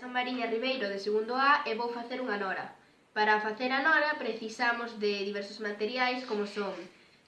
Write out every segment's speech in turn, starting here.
Son Mariña Ribeiro de segundo A e vou facer unha nora. Para facer a nora precisamos de diversos materiais como son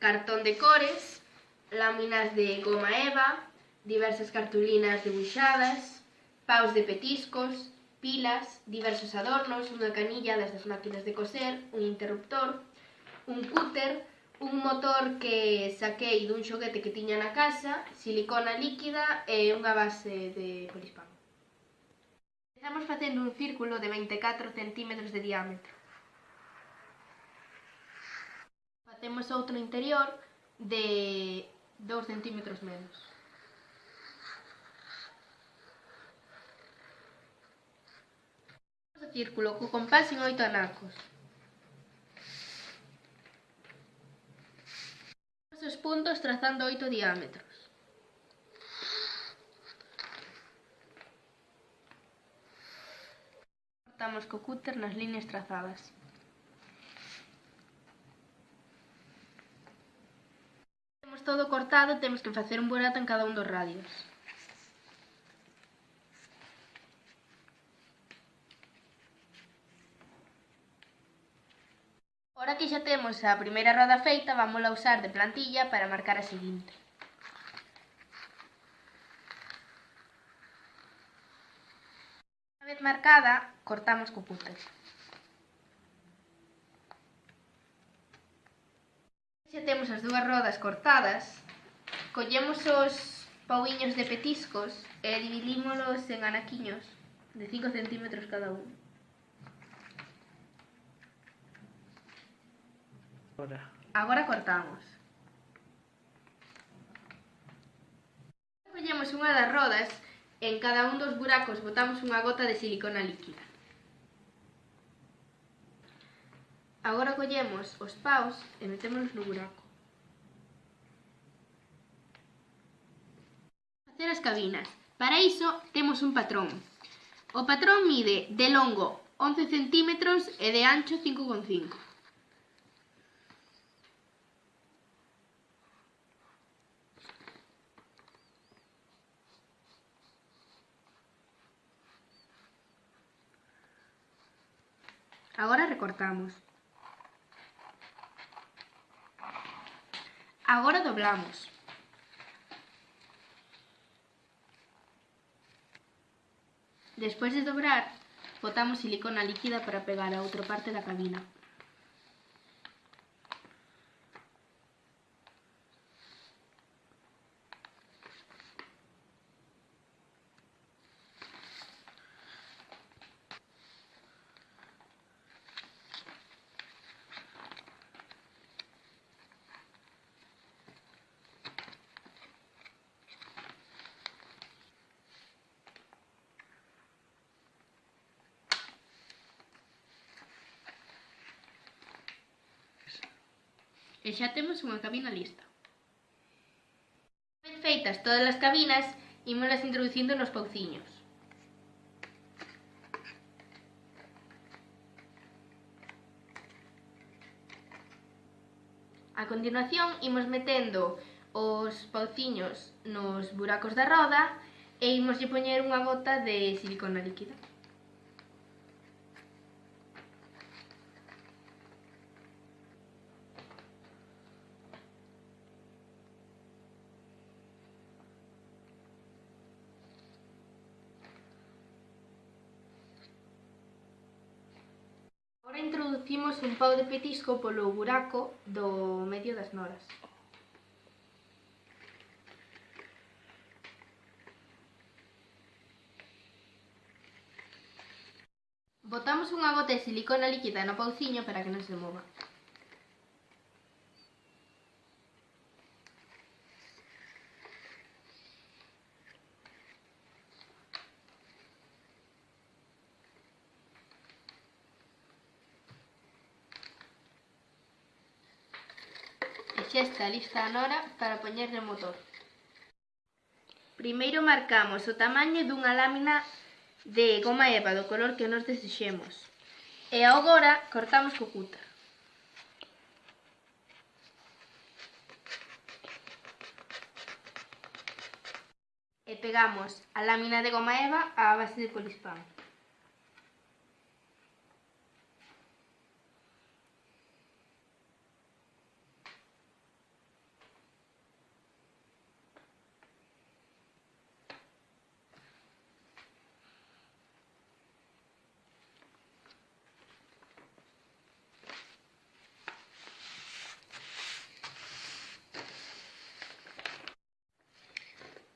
cartón de cores, láminas de goma eva, diversas cartulinas debuxadas, paus de petiscos, pilas, diversos adornos, unha canilla das das máquinas de coser, un interruptor, un cúter, un motor que saquei dun xoguete que tiña na casa, silicona líquida e unha base de polispán. Estamos facendo un círculo de 24 cm de diámetro. Facemos outro interior de 2 cm menos. O círculo co compás en oito anacos. Os puntos trazando oito diámetros. cortamos co cúter nas líneas trazadas. Temos todo cortado, temos que facer un burato en cada un dos radios. Ora que xa temos a primeira roda feita, vamos a usar de plantilla para marcar a seguinte. Unha vez marcada, Cortamos co cúter. Xa temos as dúas rodas cortadas, collemos os pauiños de petiscos e dividímolos en anaquiños de 5 cm cada un. Agora. Agora cortamos. Collemos unha das rodas e en cada un dos buracos botamos unha gota de silicona líquida. Agora collemos os paus e metémolos no buraco. Facer as cabinas. Para iso temos un patrón. O patrón mide de longo 11 cm e de ancho 5,5 Agora recortamos. Agora doblamos. Despois de dobrar, botamos silicona líquida para pegar a outra parte da cabina. E xa temos unha cabina lista. Ben feitas todas as cabinas, ímolas introducindo nos pauciños. A continuación imos metendo os pauciños nos buracos da roda e imoslle poñer unha gota de silicona líquida. introducimos un pau de petisco polo buraco do medio das noras. Botamos unha gota de silicona líquida no pauciño para que non se mova. Xa está lista a nora para poñerle o motor. Primeiro marcamos o tamaño dunha lámina de goma eva do color que nos desexemos. E agora cortamos co cúter. E pegamos a lámina de goma eva á base de polispán.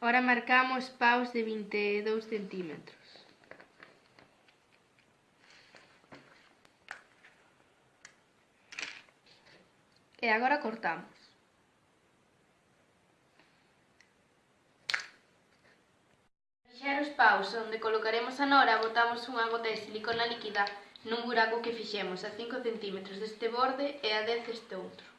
Ahora marcamos paus de 22 centímetros. E agora cortamos. Fixar os paus onde colocaremos a nora, botamos unha gota de silicona líquida nun buraco que fixemos a 5 cm deste borde e a 10 deste outro.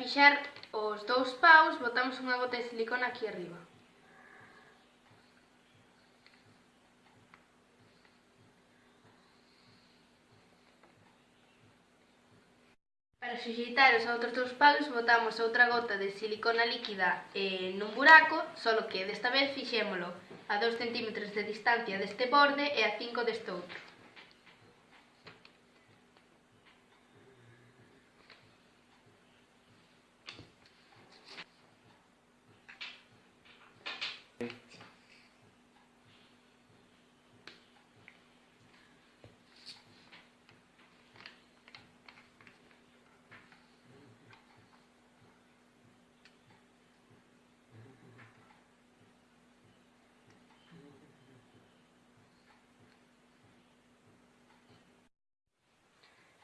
fixar os dous paus, botamos unha gota de silicona aquí arriba. Para suxeitar os outros dous paus, botamos outra gota de silicona líquida eh, nun buraco, solo que desta vez fixémolo a 2 cm de distancia deste borde e a 5 deste outro.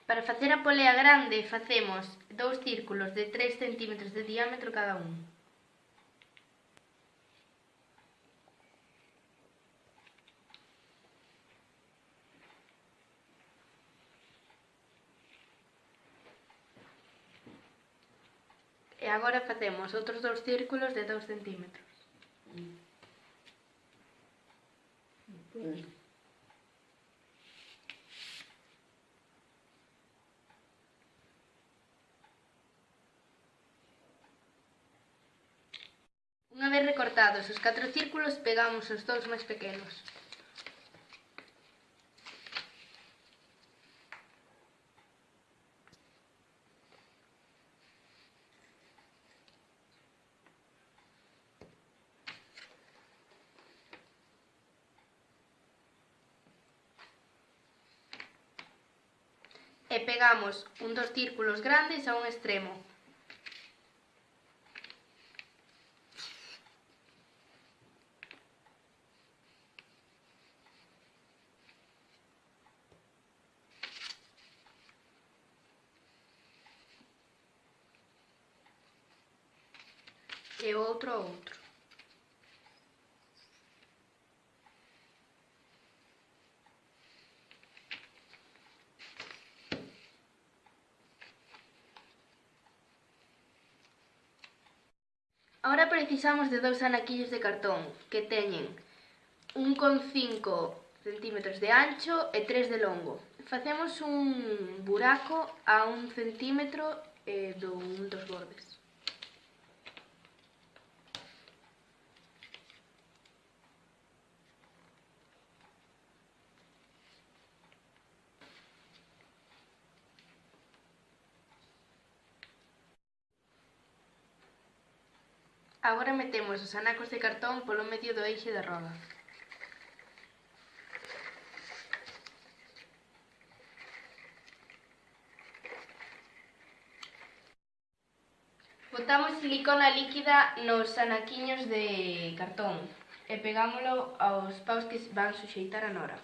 Para facer a polea grande facemos dous círculos de 3 cm de diámetro cada un. E agora facemos outros dous círculos de 2 cm. Mm. cortados os catro círculos, pegamos os dous máis pequenos. e pegamos un dos círculos grandes a un extremo. que outro a outro. Ahora precisamos de dous anaquillos de cartón que teñen 1,5 cm de ancho e 3 de longo. Facemos un buraco a 1 cm eh, do un dos bordes. Agora metemos os anacos de cartón polo medio do eixe da roda. Botamos silicona líquida nos anaquiños de cartón e pegámolo aos paus que van suxeitar a nora.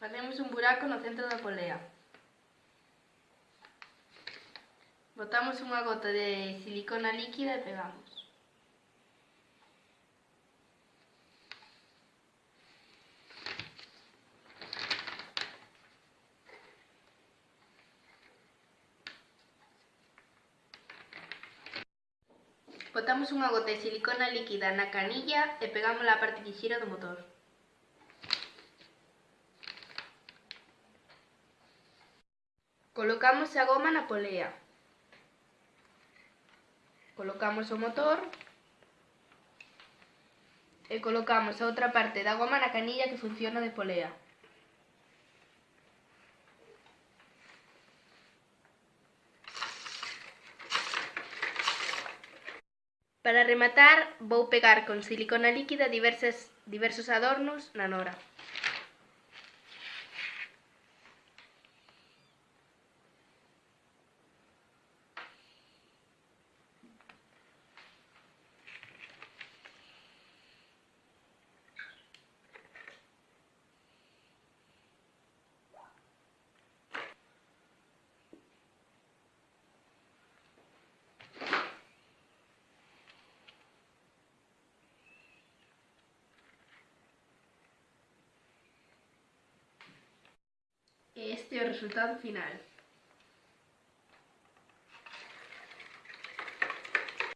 Facemos un buraco no centro da polea. Botamos unha gota de silicona líquida e pegamos. Botamos unha gota de silicona líquida na canilla e pegamos a parte que xira do motor. Colocamos a goma na polea. Colocamos o motor. E colocamos a outra parte da goma na canilla que funciona de polea. Para rematar, vou pegar con silicona líquida diversas, diversos adornos na nora. Este resultado final.